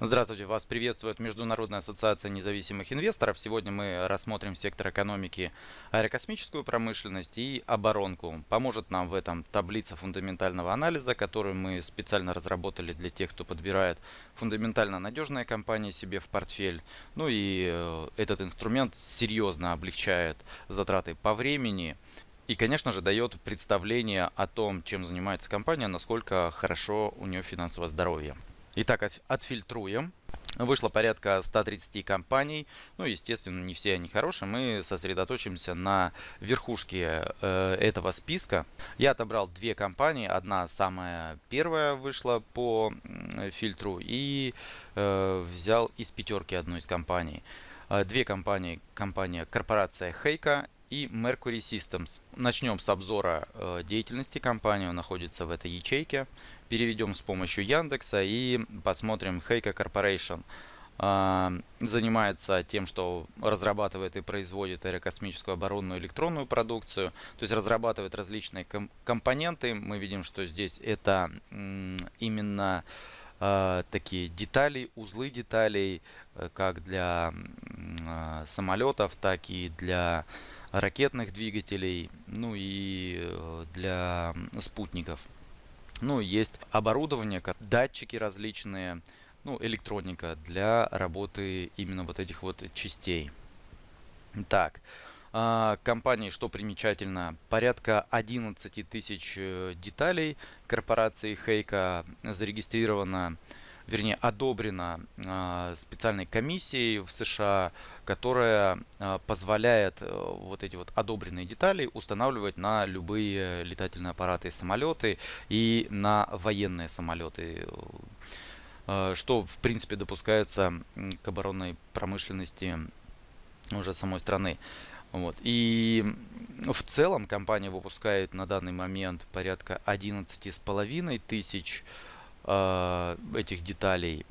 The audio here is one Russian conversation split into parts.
Здравствуйте, вас приветствует Международная ассоциация независимых инвесторов. Сегодня мы рассмотрим сектор экономики аэрокосмическую промышленность и оборонку. Поможет нам в этом таблица фундаментального анализа, которую мы специально разработали для тех, кто подбирает фундаментально надежные компании себе в портфель. Ну и э, этот инструмент серьезно облегчает затраты по времени, и, конечно же, дает представление о том, чем занимается компания, насколько хорошо у нее финансовое здоровье. Итак, отфильтруем. Вышло порядка 130 компаний. Ну, естественно, не все они хорошие. Мы сосредоточимся на верхушке э, этого списка. Я отобрал две компании. Одна самая первая вышла по фильтру. И э, взял из пятерки одну из компаний. Э, две компании. Компания корпорация Хейка и Mercury Systems. Начнем с обзора э, деятельности компании. Он находится в этой ячейке переведем с помощью Яндекса и посмотрим Heiko Corporation. А, занимается тем, что разрабатывает и производит аэрокосмическую оборонную электронную продукцию, то есть разрабатывает различные компоненты. Мы видим, что здесь это именно а, такие детали, узлы деталей, э, как для самолетов, так и для ракетных двигателей, ну и э, для спутников. Ну, есть оборудование, датчики различные, ну, электроника для работы именно вот этих вот частей. Так, а, компании, что примечательно, порядка 11 тысяч э, деталей корпорации Хейка зарегистрировано вернее, одобрена э, специальной комиссией в США, которая э, позволяет э, вот эти вот одобренные детали устанавливать на любые летательные аппараты и самолеты и на военные самолеты, э, что в принципе допускается к оборонной промышленности уже самой страны. Вот. И в целом компания выпускает на данный момент порядка 11,5 тысяч э, этих деталей.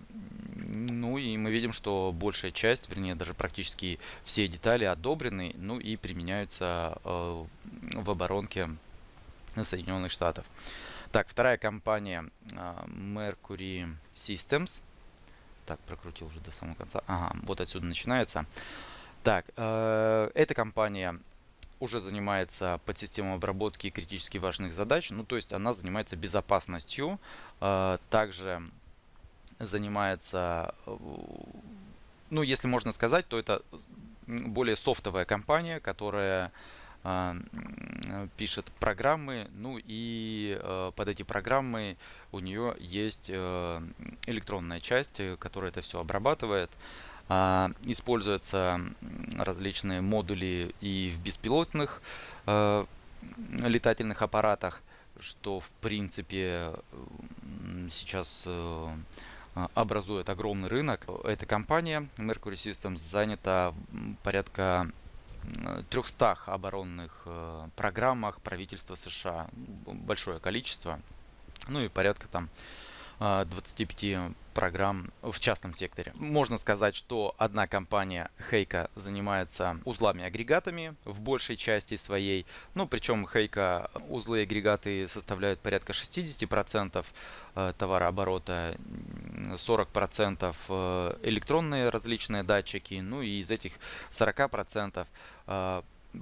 Ну и мы видим, что большая часть, вернее даже практически все детали одобрены, ну и применяются э, в оборонке Соединенных Штатов. Так, вторая компания э, Mercury Systems. Так, прокрутил уже до самого конца. Ага, вот отсюда начинается. Так, э, эта компания уже занимается подсистемой обработки критически важных задач. Ну, то есть она занимается безопасностью. Э, также занимается, э, ну, если можно сказать, то это более софтовая компания, которая э, пишет программы, ну и под эти программы у нее есть электронная часть, которая это все обрабатывает. А, используются различные модули и в беспилотных э, летательных аппаратах, что в принципе сейчас э, образует огромный рынок. Эта компания Mercury Systems занята порядка 300 оборонных э, программах правительства США. Большое количество. Ну и порядка там 25 а, программ в частном секторе. Можно сказать, что одна компания Хейка занимается узлами-агрегатами в большей части своей. Ну, причем Хейка узлы и агрегаты составляют порядка 60% а, товарооборота, 40% а, электронные различные датчики, ну и из этих 40%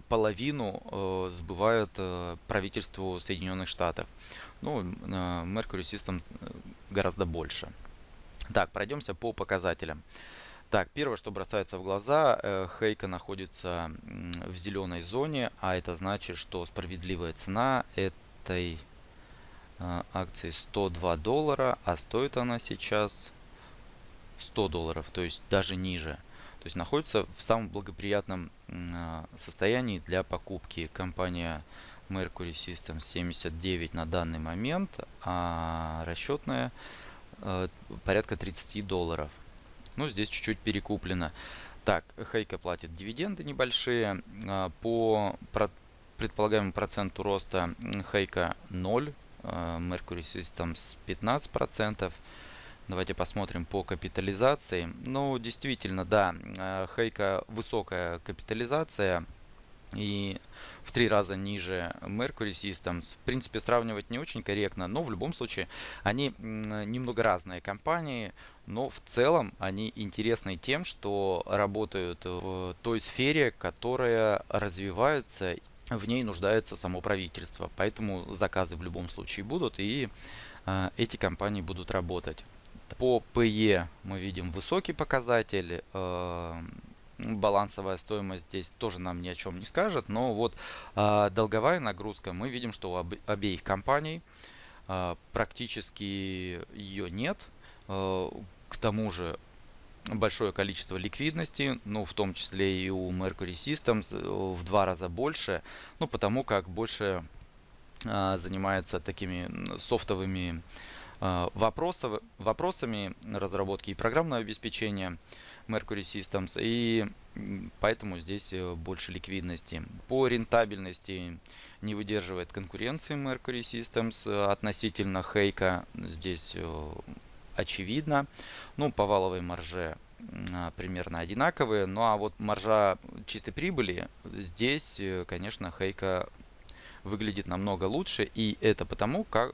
половину э, сбывают э, правительству Соединенных Штатов. Ну, э, Mercury System э, гораздо больше. Так, пройдемся по показателям. Так, первое, что бросается в глаза, э, Хейка находится в зеленой зоне, а это значит, что справедливая цена этой э, акции 102 доллара, а стоит она сейчас 100 долларов, то есть даже ниже. То есть находится в самом благоприятном а, состоянии для покупки. Компания Mercury Systems 79 на данный момент, а расчетная порядка 30 долларов. Ну, здесь чуть-чуть перекуплено. Так, Хейка платит дивиденды небольшие. А, по предполагаемому проценту роста Хейка 0, Mercury Systems 15%. Давайте посмотрим по капитализации. Ну, действительно, да, э, Хейка высокая капитализация. И в три раза ниже Mercury Systems. В принципе, сравнивать не очень корректно, но в любом случае они немного разные компании, но в целом они интересны тем, что работают в той сфере, которая развивается, в ней нуждается само правительство. Поэтому заказы в любом случае будут, и э, эти компании будут работать. По PE мы видим высокий показатель. Э, балансовая стоимость здесь тоже нам ни о чем не скажет. Но вот э, долговая нагрузка, мы видим, что у об, обеих компаний э, практически ее нет. Э, к тому же большое количество ликвидности, ну, в том числе и у Mercury Systems в два раза больше, ну, потому как больше э, занимается такими софтовыми э, вопросов, вопросами разработки и программного обеспечения. Mercury Systems, и поэтому здесь э, больше ликвидности. По рентабельности не выдерживает конкуренции Mercury Systems э, относительно Хейка, здесь э, очевидно. Ну, по валовой марже примерно одинаковые. Ну а вот маржа чистой прибыли здесь, конечно, Хейка выглядит намного лучше. И это потому, как,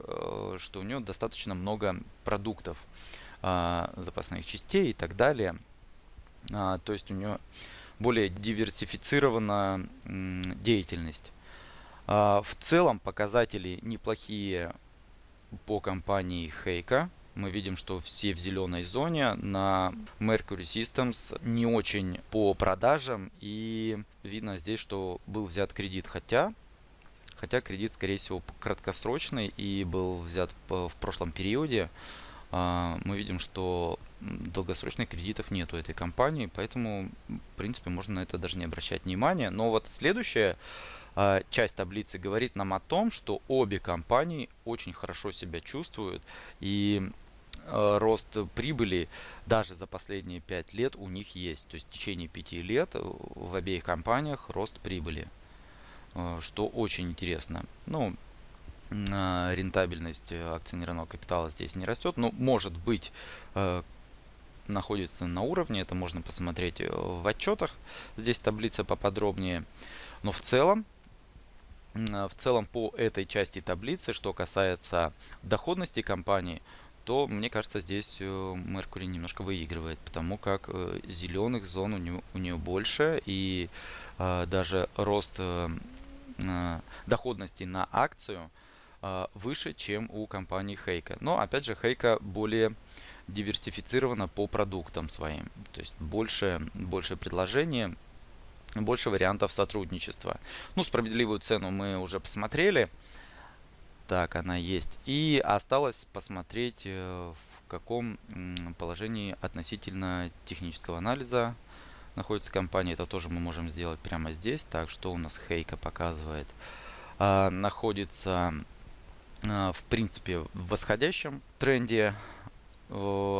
что у нее достаточно много продуктов, запасных частей и так далее. А, то есть у нее более диверсифицирована деятельность. А, в целом показатели неплохие по компании Хейка. Мы видим, что все в зеленой зоне. На Mercury Systems не очень по продажам. И видно здесь, что был взят кредит. Хотя, хотя кредит, скорее всего, краткосрочный и был взят в прошлом периоде. А, мы видим, что долгосрочных кредитов нет у этой компании, поэтому, в принципе, можно на это даже не обращать внимания. Но вот следующая а, часть таблицы говорит нам о том, что обе компании очень хорошо себя чувствуют и а, рост прибыли даже за последние 5 лет у них есть. То есть в течение 5 лет в обеих компаниях рост прибыли, что очень интересно. Ну, рентабельность акционерного капитала здесь не растет. Но может быть э, находится на уровне. Это можно посмотреть э, в отчетах. Здесь таблица поподробнее. Но в целом, в целом по этой части таблицы, что касается доходности компании, то мне кажется здесь э, Mercury немножко выигрывает, потому как зеленых зон у нее, у нее больше и даже рост доходности на акцию – выше, чем у компании Хейка. Но опять же Хейка более диверсифицирована по продуктам своим. То есть больше, больше предложений, больше вариантов сотрудничества. Ну, справедливую цену мы уже посмотрели. Так, она есть. И осталось посмотреть, э, в каком положении относительно технического анализа находится компания. Это тоже мы можем сделать прямо здесь. Так, что у нас Хейка показывает? А, находится а, в принципе, в восходящем тренде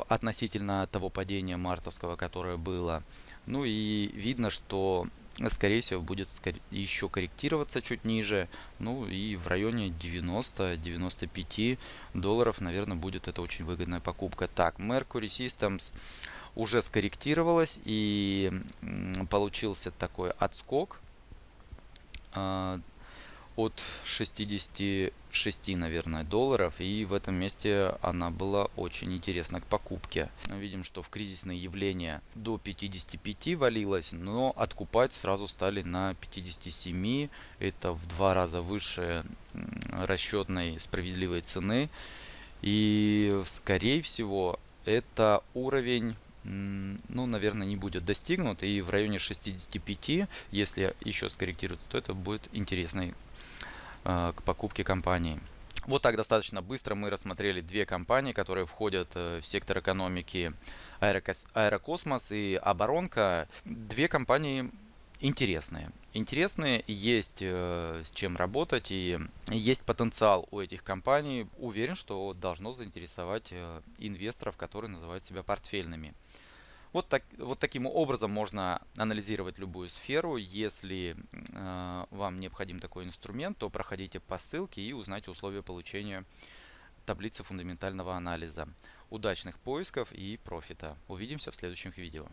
относительно того падения мартовского, которое было. Ну и видно, что скорее всего будет еще корректироваться чуть ниже. Ну и в районе 90-95 долларов, наверное, будет это очень выгодная покупка. Так, Mercury Systems уже скорректировалась и получился такой отскок а, от 66, наверное, долларов. И в этом месте она была очень интересна к покупке. Видим, что в кризисные явления до 55 валилась, но откупать сразу стали на 57. Это в два раза выше расчетной справедливой цены. И, скорее всего, это уровень ну, наверное, не будет достигнут. И в районе 65, если еще скорректируется, то это будет интересный к покупке компании. Вот так достаточно быстро мы рассмотрели две компании, которые входят э, в сектор экономики Аэрокосмос и Оборонка. Две компании интересные. Интересные, есть э, с чем работать и есть потенциал у этих компаний. Уверен, что должно заинтересовать инвесторов, которые называют себя портфельными. Вот, так, вот таким образом можно анализировать любую сферу. Если э, вам необходим такой инструмент, то проходите по ссылке и узнайте условия получения таблицы фундаментального анализа. Удачных поисков и профита. Увидимся в следующих видео.